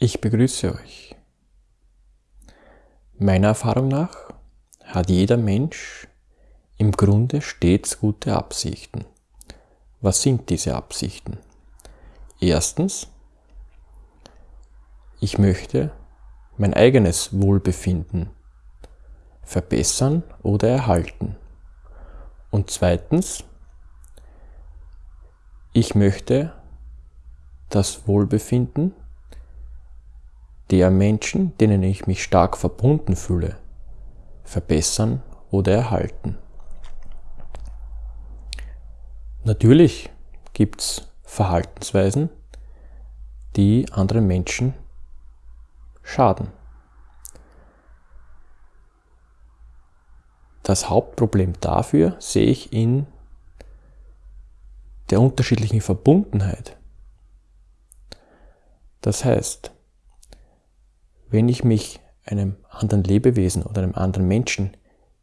Ich begrüße euch. Meiner Erfahrung nach hat jeder Mensch im Grunde stets gute Absichten. Was sind diese Absichten? Erstens, ich möchte mein eigenes Wohlbefinden verbessern oder erhalten. Und zweitens, ich möchte das Wohlbefinden der Menschen, denen ich mich stark verbunden fühle, verbessern oder erhalten. Natürlich gibt es Verhaltensweisen, die anderen Menschen schaden. Das Hauptproblem dafür sehe ich in der unterschiedlichen Verbundenheit. Das heißt, wenn ich mich einem anderen Lebewesen oder einem anderen Menschen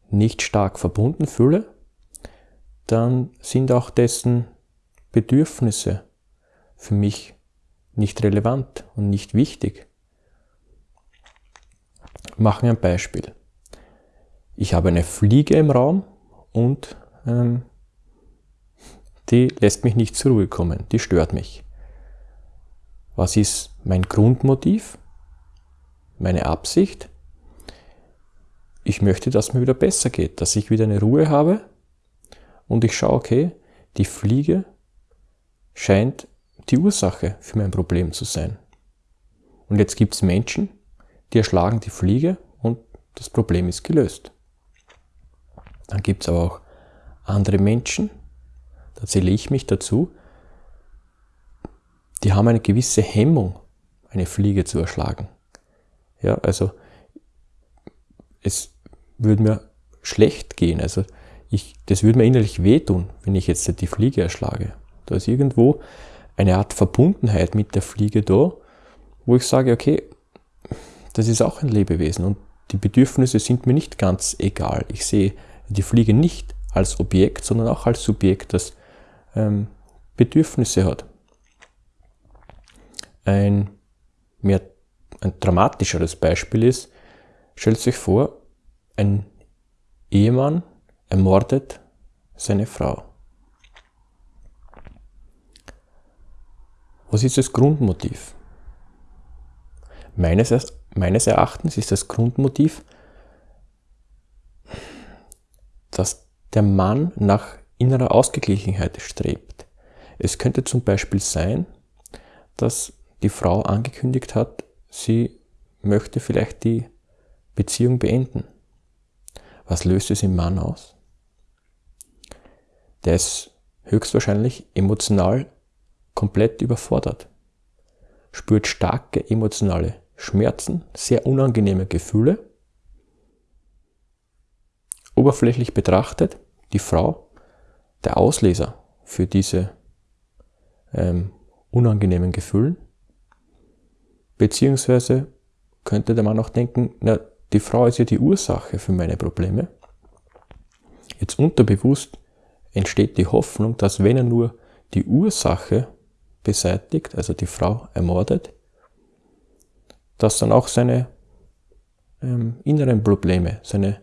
nicht stark verbunden fühle, dann sind auch dessen Bedürfnisse für mich nicht relevant und nicht wichtig. Machen wir ein Beispiel. Ich habe eine Fliege im Raum und ähm, die lässt mich nicht zur Ruhe kommen, die stört mich. Was ist mein Grundmotiv? Meine Absicht. Ich möchte, dass mir wieder besser geht, dass ich wieder eine Ruhe habe und ich schaue, okay, die Fliege scheint die Ursache für mein Problem zu sein. Und jetzt gibt es Menschen, die erschlagen die Fliege und das Problem ist gelöst. Dann gibt es aber auch andere Menschen, da zähle ich mich dazu, die haben eine gewisse Hemmung, eine Fliege zu erschlagen. Ja, also es würde mir schlecht gehen. Also ich, das würde mir innerlich wehtun, wenn ich jetzt die Fliege erschlage. Da ist irgendwo eine Art Verbundenheit mit der Fliege da, wo ich sage, okay, das ist auch ein Lebewesen und die Bedürfnisse sind mir nicht ganz egal. Ich sehe die Fliege nicht als Objekt, sondern auch als Subjekt, das ähm, Bedürfnisse hat. Ein mehr ein dramatischeres Beispiel ist, stellt sich vor, ein Ehemann ermordet seine Frau. Was ist das Grundmotiv? Meines, meines Erachtens ist das Grundmotiv, dass der Mann nach innerer Ausgeglichenheit strebt. Es könnte zum Beispiel sein, dass die Frau angekündigt hat, sie möchte vielleicht die Beziehung beenden. Was löst es im Mann aus? Der ist höchstwahrscheinlich emotional komplett überfordert, spürt starke emotionale Schmerzen, sehr unangenehme Gefühle. Oberflächlich betrachtet, die Frau der Auslöser für diese ähm, unangenehmen Gefühlen. Beziehungsweise könnte der Mann auch denken, na, die Frau ist ja die Ursache für meine Probleme. Jetzt unterbewusst entsteht die Hoffnung, dass wenn er nur die Ursache beseitigt, also die Frau ermordet, dass dann auch seine ähm, inneren Probleme, seine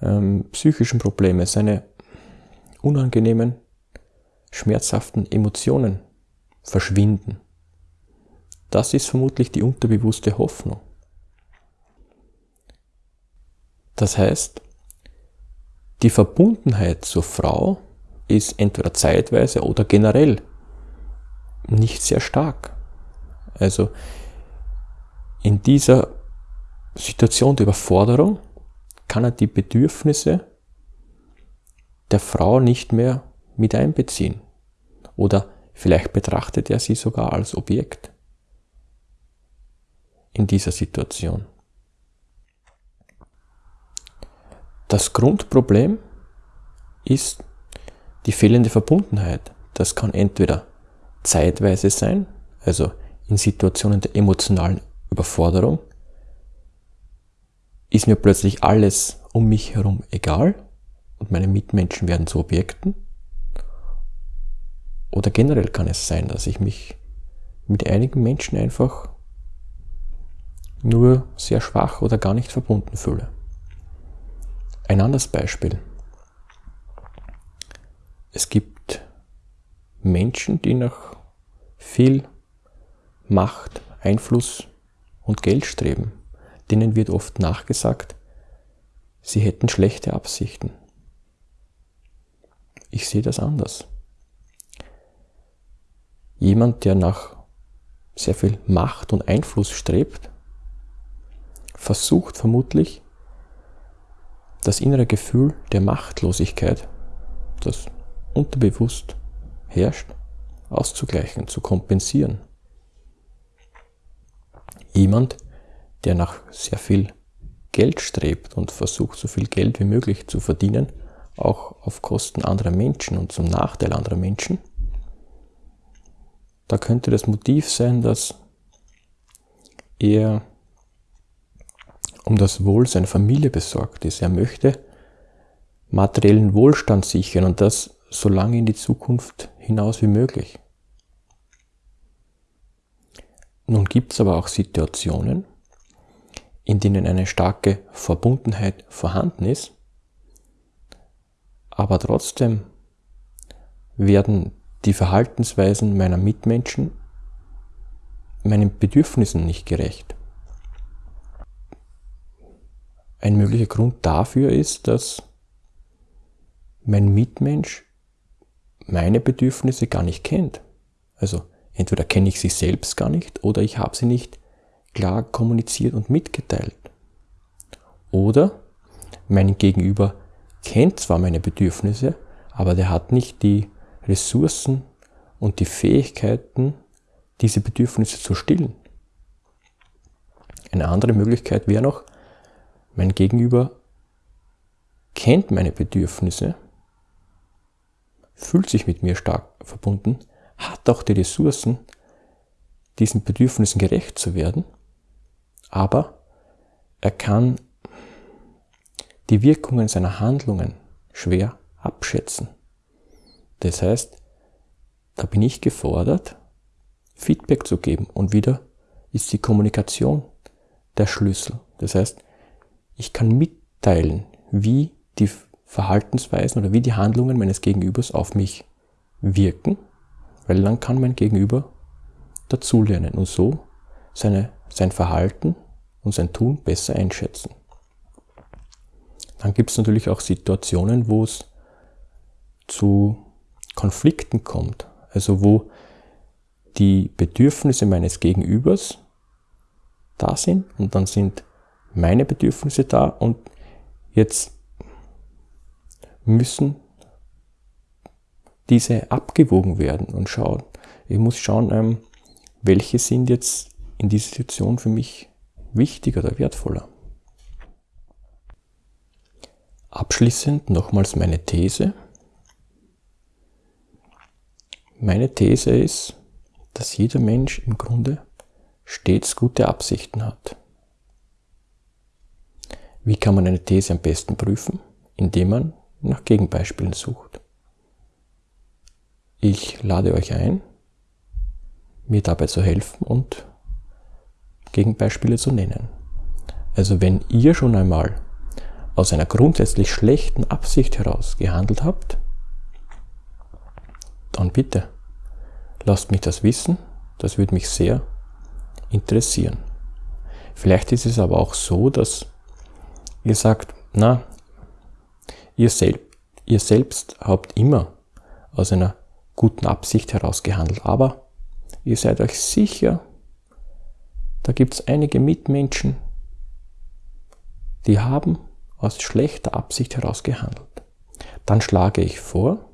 ähm, psychischen Probleme, seine unangenehmen, schmerzhaften Emotionen verschwinden. Das ist vermutlich die unterbewusste Hoffnung. Das heißt, die Verbundenheit zur Frau ist entweder zeitweise oder generell nicht sehr stark. Also in dieser Situation der Überforderung kann er die Bedürfnisse der Frau nicht mehr mit einbeziehen. Oder vielleicht betrachtet er sie sogar als Objekt in dieser Situation. Das Grundproblem ist die fehlende Verbundenheit. Das kann entweder zeitweise sein, also in Situationen der emotionalen Überforderung, ist mir plötzlich alles um mich herum egal und meine Mitmenschen werden zu Objekten. Oder generell kann es sein, dass ich mich mit einigen Menschen einfach nur sehr schwach oder gar nicht verbunden fühle. Ein anderes Beispiel. Es gibt Menschen, die nach viel Macht, Einfluss und Geld streben. Denen wird oft nachgesagt, sie hätten schlechte Absichten. Ich sehe das anders. Jemand, der nach sehr viel Macht und Einfluss strebt, versucht vermutlich das innere Gefühl der Machtlosigkeit, das unterbewusst herrscht, auszugleichen, zu kompensieren. Jemand, der nach sehr viel Geld strebt und versucht, so viel Geld wie möglich zu verdienen, auch auf Kosten anderer Menschen und zum Nachteil anderer Menschen, da könnte das Motiv sein, dass er um das Wohl seiner Familie besorgt ist. Er möchte materiellen Wohlstand sichern und das so lange in die Zukunft hinaus wie möglich. Nun gibt es aber auch Situationen, in denen eine starke Verbundenheit vorhanden ist, aber trotzdem werden die Verhaltensweisen meiner Mitmenschen meinen Bedürfnissen nicht gerecht. Ein möglicher Grund dafür ist, dass mein Mitmensch meine Bedürfnisse gar nicht kennt. Also entweder kenne ich sie selbst gar nicht oder ich habe sie nicht klar kommuniziert und mitgeteilt. Oder mein Gegenüber kennt zwar meine Bedürfnisse, aber der hat nicht die Ressourcen und die Fähigkeiten, diese Bedürfnisse zu stillen. Eine andere Möglichkeit wäre noch, mein Gegenüber kennt meine Bedürfnisse, fühlt sich mit mir stark verbunden, hat auch die Ressourcen, diesen Bedürfnissen gerecht zu werden, aber er kann die Wirkungen seiner Handlungen schwer abschätzen. Das heißt, da bin ich gefordert, Feedback zu geben und wieder ist die Kommunikation der Schlüssel. Das heißt, ich kann mitteilen, wie die Verhaltensweisen oder wie die Handlungen meines Gegenübers auf mich wirken, weil dann kann mein Gegenüber dazulernen und so seine, sein Verhalten und sein Tun besser einschätzen. Dann gibt es natürlich auch Situationen, wo es zu Konflikten kommt, also wo die Bedürfnisse meines Gegenübers da sind und dann sind meine Bedürfnisse da und jetzt müssen diese abgewogen werden und schauen. Ich muss schauen, ähm, welche sind jetzt in dieser Situation für mich wichtiger oder wertvoller. Abschließend nochmals meine These. Meine These ist, dass jeder Mensch im Grunde stets gute Absichten hat. Wie kann man eine These am besten prüfen? Indem man nach Gegenbeispielen sucht. Ich lade euch ein, mir dabei zu helfen und Gegenbeispiele zu nennen. Also wenn ihr schon einmal aus einer grundsätzlich schlechten Absicht heraus gehandelt habt, dann bitte lasst mich das wissen, das würde mich sehr interessieren. Vielleicht ist es aber auch so, dass Ihr sagt, na, ihr, selb, ihr selbst habt immer aus einer guten Absicht heraus gehandelt, aber ihr seid euch sicher, da gibt es einige Mitmenschen, die haben aus schlechter Absicht heraus gehandelt. Dann schlage ich vor,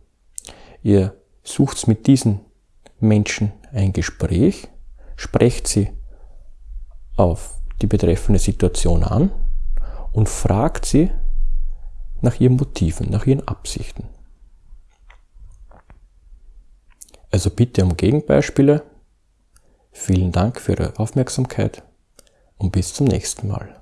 ihr sucht mit diesen Menschen ein Gespräch, sprecht sie auf die betreffende Situation an und fragt sie nach ihren Motiven, nach ihren Absichten. Also bitte um Gegenbeispiele. Vielen Dank für Ihre Aufmerksamkeit und bis zum nächsten Mal.